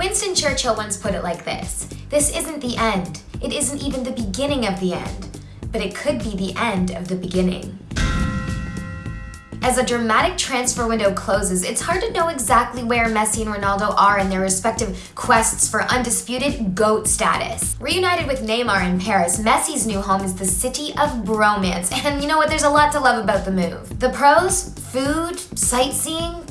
Winston Churchill once put it like this This isn't the end. It isn't even the beginning of the end. But it could be the end of the beginning. As a dramatic transfer window closes, it's hard to know exactly where Messi and Ronaldo are in their respective quests for undisputed GOAT status. Reunited with Neymar in Paris, Messi's new home is the city of bromance, and you know what, there's a lot to love about the move. The pros? Food? Sightseeing?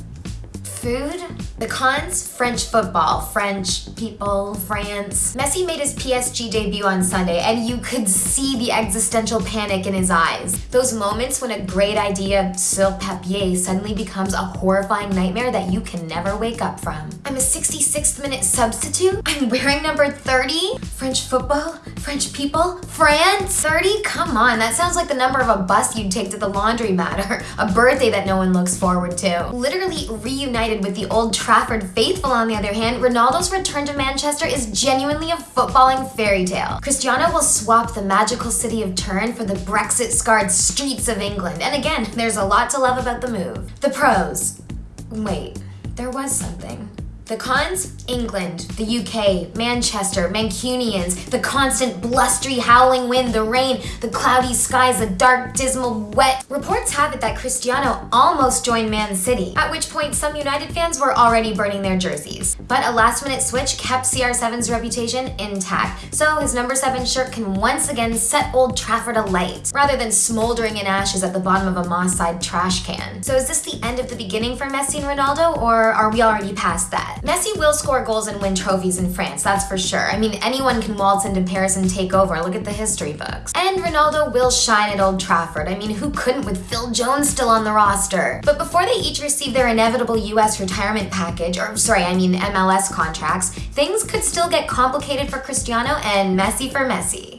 Food? The cons? French football, French people, France. Messi made his PSG debut on Sunday and you could see the existential panic in his eyes. Those moments when a great idea sur papier suddenly becomes a horrifying nightmare that you can never wake up from. I'm a 66th minute substitute? I'm wearing number 30? French football? French people? France? 30? Come on, that sounds like the number of a bus you'd take to the laundromat or a birthday that no one looks forward to. Literally reunited with the old Trafford faithful, on the other hand, Ronaldo's return to Manchester is genuinely a footballing fairy tale. Cristiano will swap the magical city of Turin for the Brexit-scarred streets of England. And again, there's a lot to love about the move. The pros. Wait, there was something. The cons? England, the UK, Manchester, Mancunians, the constant blustery howling wind, the rain, the cloudy skies, the dark, dismal, wet. Reports have it that Cristiano almost joined Man City, at which point some United fans were already burning their jerseys. But a last minute switch kept CR7's reputation intact, so his number 7 shirt can once again set Old Trafford alight, rather than smoldering in ashes at the bottom of a Moss Side trash can. So is this the end of the beginning for Messi and Ronaldo, or are we already past that? Messi will score goals and win trophies in France, that's for sure. I mean, anyone can waltz into Paris and take over, look at the history books. And Ronaldo will shine at Old Trafford. I mean, who couldn't with Phil Jones still on the roster? But before they each receive their inevitable US retirement package, or sorry, I mean MLS contracts, things could still get complicated for Cristiano and messy for Messi.